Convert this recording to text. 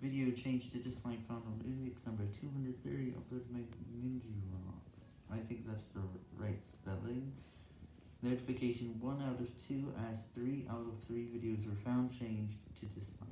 Video changed to dislike found on index number 230 uploaded by rocks. I think that's the right spelling. Notification 1 out of 2 as 3 out of 3 videos were found changed to dislike.